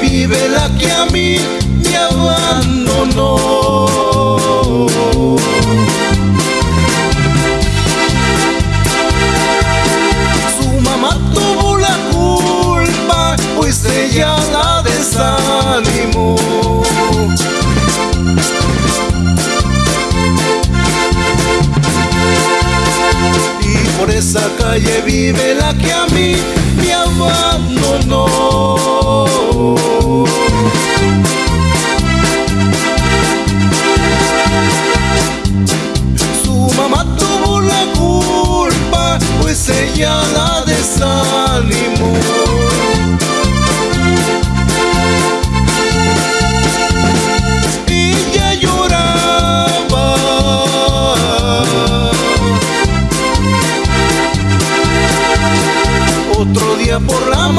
vive la que a mí me abandonó. Su mamá tuvo la culpa, pues ella la desanimó. Y por esa calle vive la que a mí me abandonó.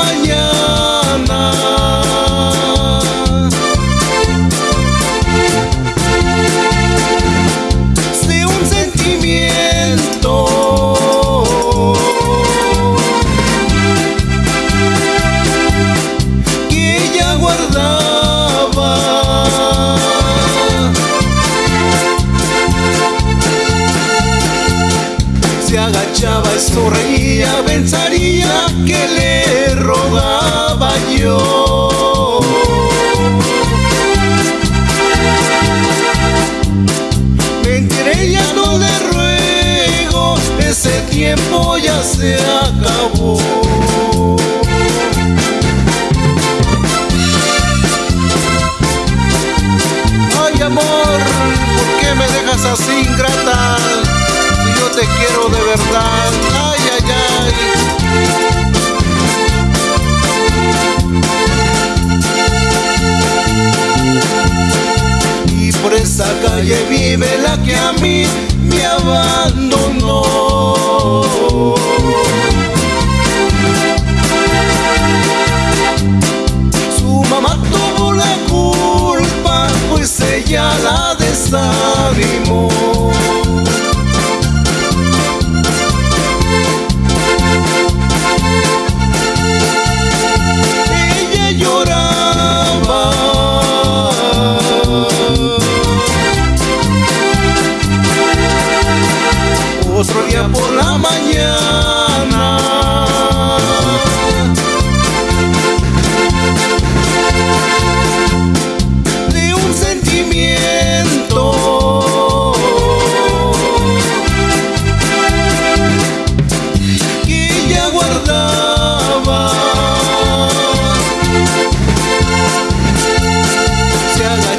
Mañana. De un sentimiento que ella guardaba. se agachaba y sonreía, pensaría que se acabó. Ay amor, ¿por qué me dejas así ingrata? Si yo te quiero de verdad, ay, ay, ay. Y por esa calle vive la que a mí me abandonó. Pues ella la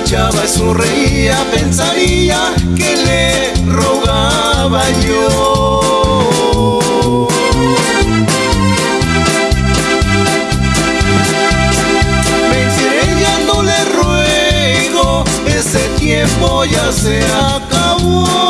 Sonreía, pensaría que le rogaba yo. Mentiré, ya le ruego, ese tiempo ya se acabó.